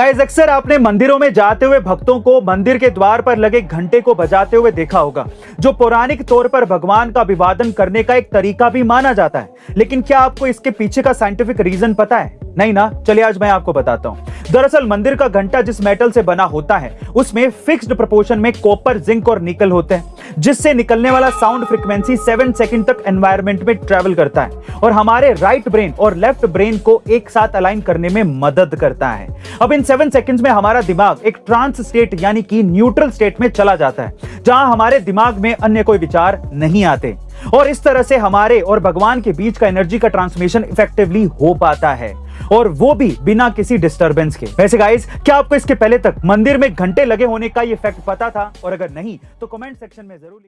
Guys अक्सर आपने मंदिरों में जाते हुए भक्तों को मंदिर के द्वार पर लगे घंटे को बजाते हुए देखा होगा, जो पौराणिक तौर पर भगवान का अभिवादन करने का एक तरीका भी माना जाता है। लेकिन क्या आपको इसके पीछे का साइंटिफिक रीजन पता है? नहीं ना? चलिए आज मैं आपको बताता हूँ। दरअसल मंदिर का घंटा जिस मेटल से बना होता है, उसमें फिक्स्ड प्रोपोर्शन में कॉपर जिंक और निकल होते हैं, जिससे निकलने वाला साउंड फ्रिक्वेंसी सेवन सेकंड तक एनवायरमेंट में ट्रेवल करता है और हमारे राइट ब्रेन और लेफ़्ट ब्रेन को एक साथ अलाइन करने में मदद करता है। अब इन सेवन सेकंड्स में हमारा दिमाग एक ट्रांस स्टेट यानी कि न्यूट्रल स्टेट में चला जाता है, जहाँ हमारे दिमाग में अन्य कोई विचार नहीं आते। और इस तरह से हमारे और भगवान के बीच का एनर्जी का ट्रांसमिशन इफेक्टिवली हो पाता है। और वो भी बिना किसी डिस्टर्बेंस के। वैसे गाइज़ क्या आपको इसके पहले तक मंदिर में घंटे लगे होने का ये फैक्ट पता था? और अगर नहीं तो कमेंट सेक्शन में ज़रूर